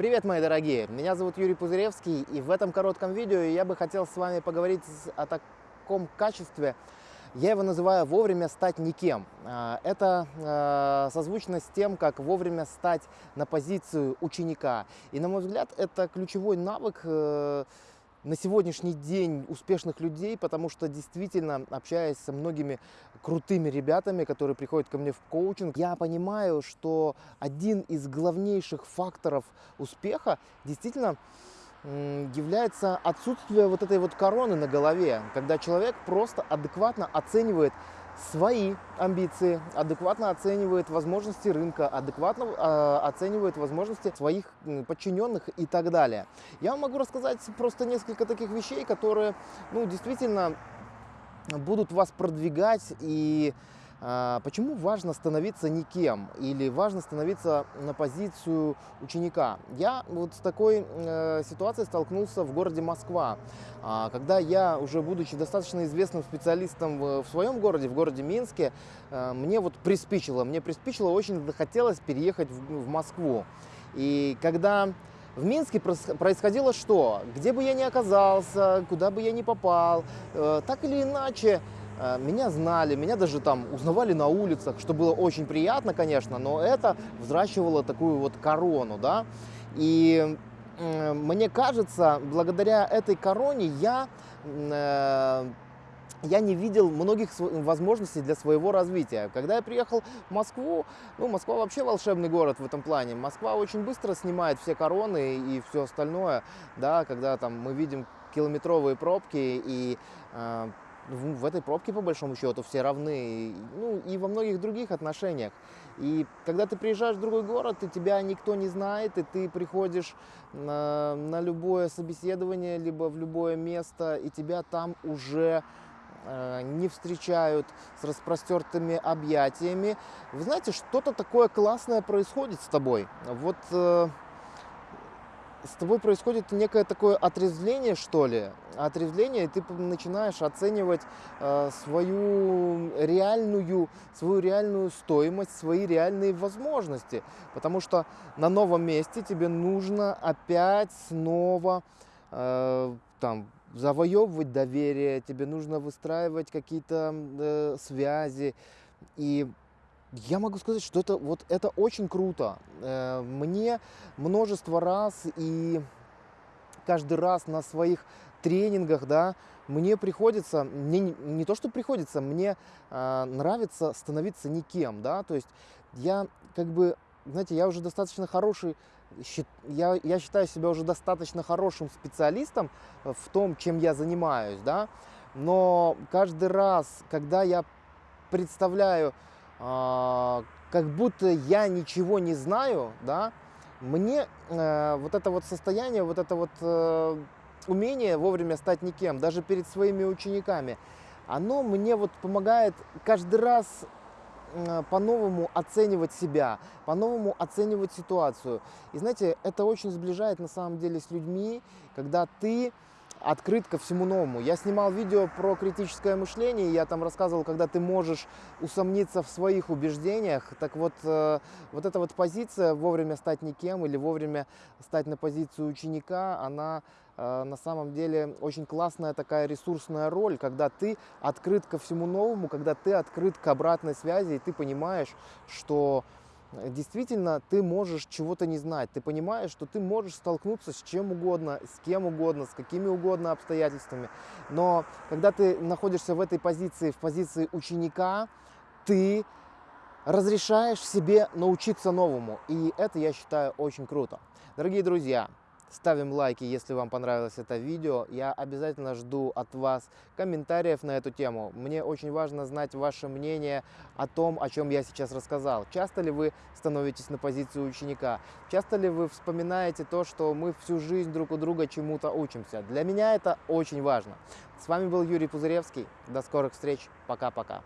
Привет, мои дорогие! Меня зовут Юрий Пузыревский, и в этом коротком видео я бы хотел с вами поговорить о таком качестве, я его называю «вовремя стать никем». А, это а, созвучно с тем, как вовремя стать на позицию ученика. И, на мой взгляд, это ключевой навык э, на сегодняшний день успешных людей, потому что действительно, общаясь со многими крутыми ребятами, которые приходят ко мне в коучинг, я понимаю, что один из главнейших факторов успеха действительно является отсутствие вот этой вот короны на голове, когда человек просто адекватно оценивает свои амбиции, адекватно оценивает возможности рынка, адекватно э, оценивает возможности своих подчиненных и так далее. Я могу рассказать просто несколько таких вещей, которые ну, действительно будут вас продвигать и почему важно становиться никем или важно становиться на позицию ученика? Я вот с такой э, ситуацией столкнулся в городе Москва, а, когда я, уже будучи достаточно известным специалистом в, своем городе, в городе Минске, э, мне вот приспичило, мне приспичило, очень захотелось переехать в, Москву. И когда в Минске происходило что? Где бы я ни оказался, куда бы я ни попал, э, так или иначе, меня знали, меня даже там узнавали на улицах, что было очень приятно, конечно, но это взращивало такую вот корону, да. И мне кажется, благодаря этой короне я, э, я не видел многих возможностей для своего развития. Когда я приехал в Москву, ну, Москва вообще волшебный город в этом плане. Москва очень быстро снимает все короны и все остальное, да, когда там мы видим километровые пробки и э, в этой пробке, по большому счету, все равны, ну и во многих других отношениях. И когда ты приезжаешь в другой город, и тебя никто не знает, и ты приходишь на, на любое собеседование, либо в любое место, и тебя там уже э, не встречают с распростертыми объятиями. Вы знаете, что-то такое классное происходит с тобой. Вот... Э, с тобой происходит некое такое отрезвление, что ли, отрезвление, и ты начинаешь оценивать э, свою реальную, свою реальную стоимость, свои реальные возможности, потому что на новом месте тебе нужно опять снова э, там завоевывать доверие, тебе нужно выстраивать какие-то э, связи, и я могу сказать, что это, вот, это очень круто. Э, мне множество раз и каждый раз на своих тренингах, да, мне приходится, мне не, не то, что приходится, мне э, нравится становиться никем, да, то есть я как бы, знаете, я уже достаточно хороший, я, я считаю себя уже достаточно хорошим специалистом в том, чем я занимаюсь, да, но каждый раз, когда я представляю а, как будто я ничего не знаю, да, мне э, вот это вот состояние, вот это вот э, умение вовремя стать никем, даже перед своими учениками, оно мне вот помогает каждый раз э, по-новому оценивать себя, по-новому оценивать ситуацию. И знаете, это очень сближает на самом деле с людьми, когда ты открыт ко всему новому. Я снимал видео про критическое мышление, я там рассказывал, когда ты можешь усомниться в своих убеждениях. Так вот, э, вот эта вот позиция вовремя стать никем или вовремя стать на позицию ученика, она э, на самом деле очень классная такая ресурсная роль, когда ты открыт ко всему новому, когда ты открыт к обратной связи, и ты понимаешь, что действительно ты можешь чего-то не знать. Ты понимаешь, что ты можешь столкнуться с чем угодно, с кем угодно, с какими угодно обстоятельствами. Но когда ты находишься в этой позиции, в позиции ученика, ты разрешаешь себе научиться новому. И это, я считаю, очень круто. Дорогие друзья, Ставим лайки, если вам понравилось это видео. Я обязательно жду от вас комментариев на эту тему. Мне очень важно знать ваше мнение о том, о чем я сейчас рассказал. Часто ли вы становитесь на позицию ученика? Часто ли вы вспоминаете то, что мы всю жизнь друг у друга чему-то учимся? Для меня это очень важно. С вами был Юрий Пузыревский. До скорых встреч. Пока-пока.